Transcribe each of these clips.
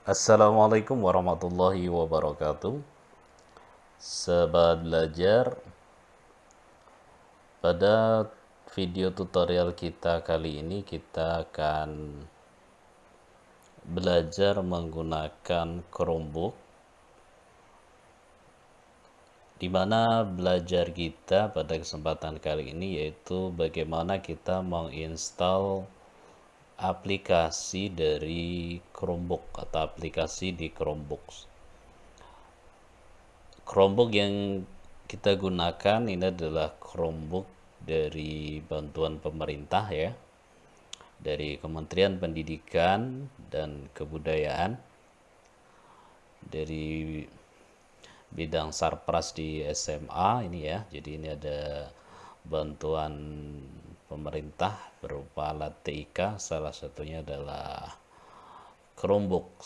Assalamualaikum warahmatullahi wabarakatuh. Sahabat belajar Pada video tutorial kita kali ini kita akan belajar menggunakan Chromebook di mana belajar kita pada kesempatan kali ini yaitu bagaimana kita menginstal aplikasi dari Chromebook atau aplikasi di Chromebook. Chromebook yang kita gunakan ini adalah Chromebook dari bantuan pemerintah ya. Dari Kementerian Pendidikan dan Kebudayaan. Dari bidang sarpras di SMA ini ya. Jadi ini ada bantuan pemerintah berupa alat TIK salah satunya adalah Chromebook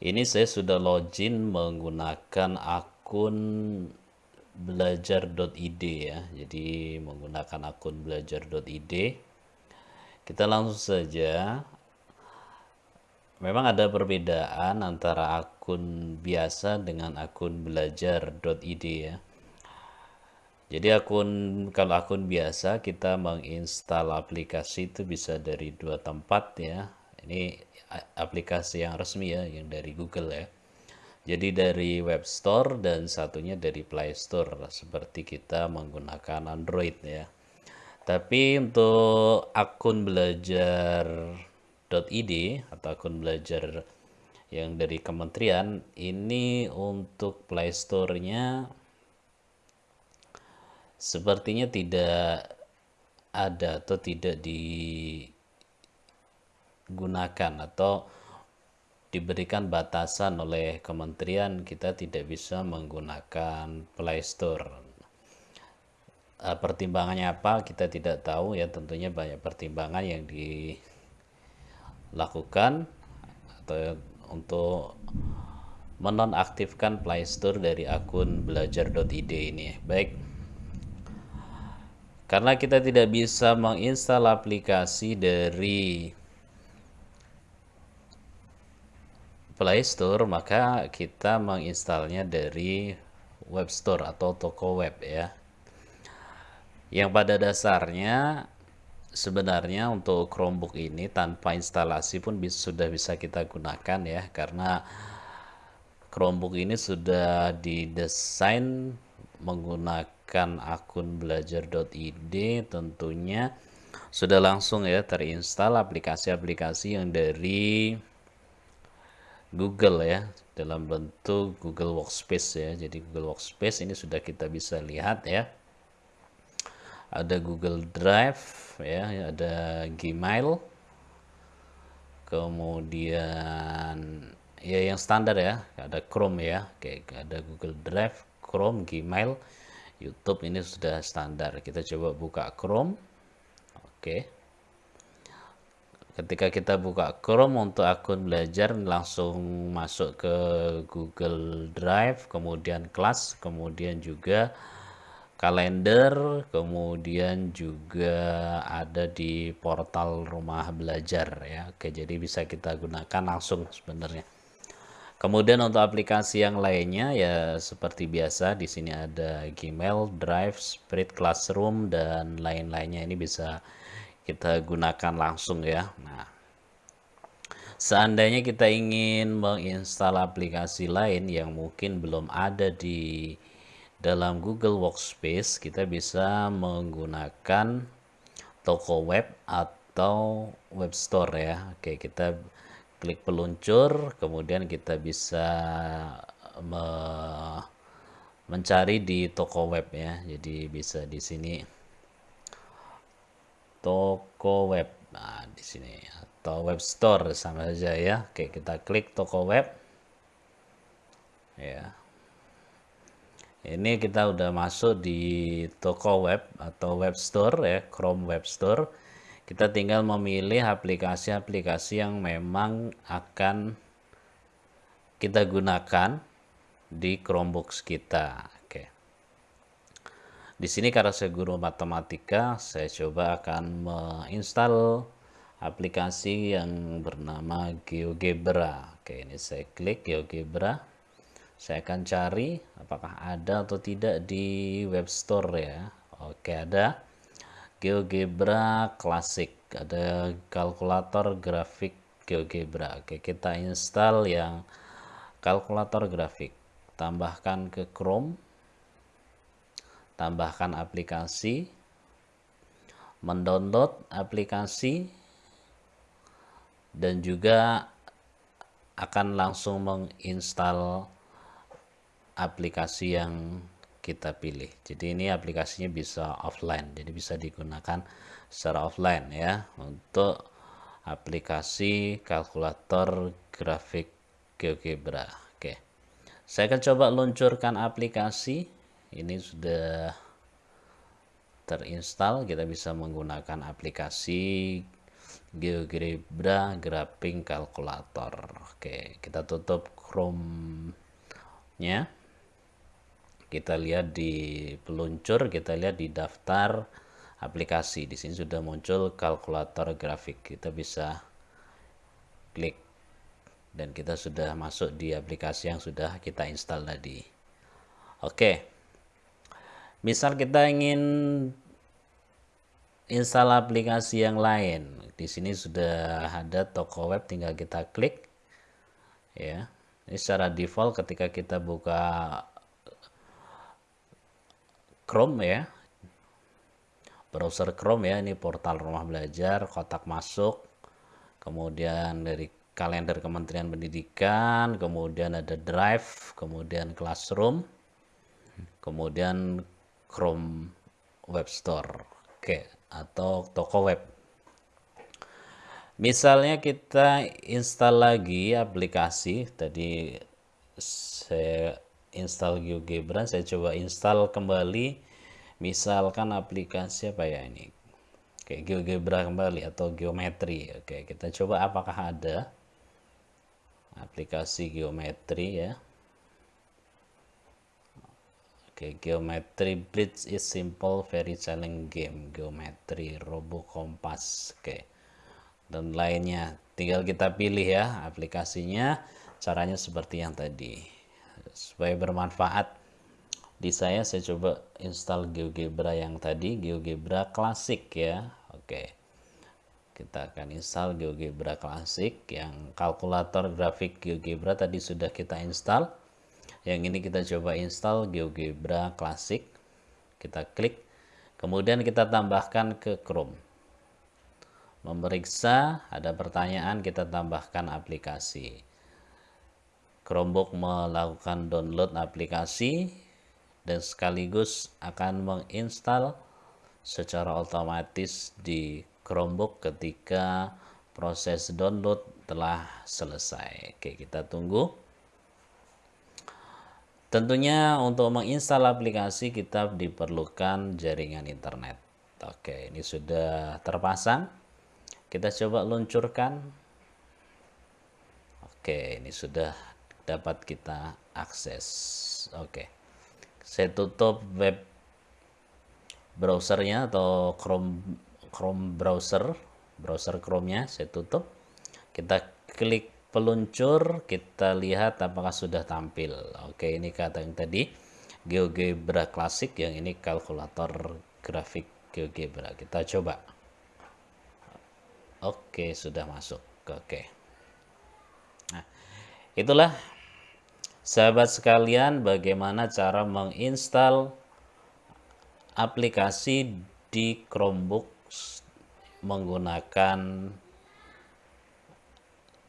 ini saya sudah login menggunakan akun belajar.id ya. Jadi menggunakan akun belajar.id kita langsung saja. Memang ada perbedaan antara akun biasa dengan akun belajar.id ya jadi akun kalau akun biasa kita menginstal aplikasi itu bisa dari dua tempat ya. Ini aplikasi yang resmi ya yang dari Google ya. Jadi dari Web Store dan satunya dari Play Store seperti kita menggunakan Android ya. Tapi untuk akun belajar id atau akun belajar yang dari kementerian ini untuk Play Store-nya sepertinya tidak ada atau tidak digunakan atau diberikan batasan oleh kementerian kita tidak bisa menggunakan Play Store eh, pertimbangannya apa kita tidak tahu ya tentunya banyak pertimbangan yang di lakukan atau untuk menonaktifkan Play Store dari akun belajar.id ini. Baik. Karena kita tidak bisa menginstal aplikasi dari Play Store, maka kita menginstalnya dari Web Store atau toko web ya. Yang pada dasarnya sebenarnya untuk Chromebook ini tanpa instalasi pun bisa, sudah bisa kita gunakan ya karena Chromebook ini sudah didesain menggunakan akun belajar.id tentunya sudah langsung ya terinstal aplikasi-aplikasi yang dari Google ya dalam bentuk Google Workspace ya. Jadi Google Workspace ini sudah kita bisa lihat ya. Ada Google Drive ya ada Gmail. Kemudian ya yang standar ya ada Chrome ya kayak ada Google Drive Chrome Gmail YouTube ini sudah standar kita coba buka Chrome oke ketika kita buka Chrome untuk akun belajar langsung masuk ke Google Drive kemudian kelas kemudian juga kalender, kemudian juga ada di portal rumah belajar ya. Oke, jadi bisa kita gunakan langsung sebenarnya. Kemudian untuk aplikasi yang lainnya ya seperti biasa di sini ada Gmail, Drive, Spread Classroom dan lain-lainnya ini bisa kita gunakan langsung ya. Nah, seandainya kita ingin menginstal aplikasi lain yang mungkin belum ada di dalam Google Workspace kita bisa menggunakan toko web atau web store ya Oke kita klik peluncur kemudian kita bisa me mencari di toko web ya. Jadi bisa di sini. Toko web. Nah di sini. Atau web store sama saja ya. Oke kita klik toko web. Ya. Ini kita udah masuk di toko web atau web store ya Chrome Web Store kita tinggal memilih aplikasi-aplikasi yang memang akan kita gunakan di Chromebooks kita. Oke. Di sini karena saya guru matematika saya coba akan menginstal aplikasi yang bernama GeoGebra. Oke ini saya klik GeoGebra. Saya akan cari apakah ada atau tidak di web store ya. Oke ada GeoGebra Classic. Ada kalkulator grafik GeoGebra. Oke kita install yang kalkulator grafik. Tambahkan ke Chrome. Tambahkan aplikasi. Mendownload aplikasi. Dan juga akan langsung menginstal aplikasi yang kita pilih. Jadi ini aplikasinya bisa offline, jadi bisa digunakan secara offline ya untuk aplikasi kalkulator grafik GeoGebra. Oke. Saya akan coba luncurkan aplikasi. Ini sudah terinstall, kita bisa menggunakan aplikasi GeoGebra Graphing Calculator. Oke, kita tutup Chrome-nya. Kita lihat di peluncur, kita lihat di daftar aplikasi. Di sini sudah muncul kalkulator grafik. Kita bisa klik dan kita sudah masuk di aplikasi yang sudah kita install tadi. Oke. Misal kita ingin install aplikasi yang lain. Di sini sudah ada toko web tinggal kita klik ya. Ini secara default ketika kita buka Chrome ya. Browser Chrome ya, ini portal rumah belajar, kotak masuk. Kemudian dari kalender Kementerian Pendidikan, kemudian ada Drive, kemudian Classroom, kemudian Chrome Web Store. Oke, atau toko web. Misalnya kita install lagi aplikasi, tadi saya install GeoGebra, saya coba install kembali, misalkan aplikasi apa ya ini, Oke, GeoGebra kembali atau geometri. Oke, kita coba apakah ada aplikasi geometri ya. Oke, geometry blitz is simple very challenging game. Geometry Robo Kompas. Oke. Dan lainnya tinggal kita pilih ya aplikasinya. Caranya seperti yang tadi. Supaya bermanfaat di saya saya coba install GeoGebra yang tadi, GeoGebra Classic ya. Oke. Kita akan install GeoGebra Classic yang kalkulator grafik GeoGebra tadi sudah kita install. Yang ini kita coba install GeoGebra Classic. Kita klik. Kemudian kita tambahkan ke Chrome. Memeriksa ada pertanyaan kita tambahkan aplikasi Chromebook melakukan download aplikasi dan sekaligus akan menginstal secara otomatis di Chromebook ketika proses download telah selesai. Oke, kita tunggu. Tentunya untuk menginstal aplikasi kita diperlukan jaringan internet. Oke, ini sudah terpasang. Kita coba luncurkan. Oke, ini sudah dapat kita akses. Oke. Saya tutup web browsernya atau Chrome Chrome browser, browser Chrome-nya saya tutup. Kita klik peluncur kita lihat apakah sudah tampil oke ini kata yang tadi GeoGebra klasik yang ini kalkulator grafik GeoGebra kita coba oke sudah masuk oke nah itulah sahabat sekalian bagaimana cara menginstal aplikasi di Chromebook menggunakan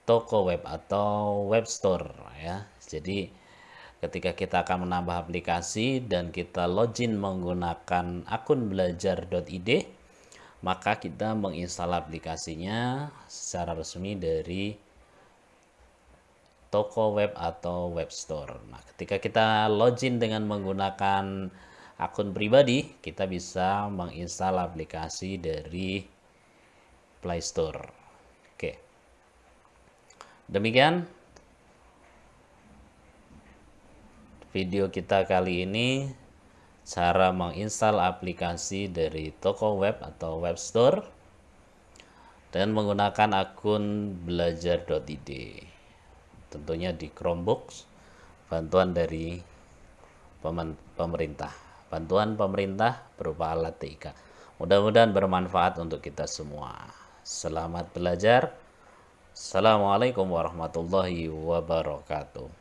toko web atau web store ya. Jadi ketika kita akan menambah aplikasi dan kita login menggunakan akun belajar.id maka kita menginstal aplikasinya secara resmi dari toko web atau web store. Nah, ketika kita login dengan menggunakan akun pribadi, kita bisa menginstal aplikasi dari Play Store. Demikian video kita kali ini cara menginstal aplikasi dari toko web atau web store dan menggunakan akun belajar.id tentunya di Chromebooks bantuan dari pemerintah. Bantuan pemerintah berupa alat TIK mudah-mudahan bermanfaat untuk kita semua. Selamat belajar. Assalamualaikum warahmatullahi wabarakatuh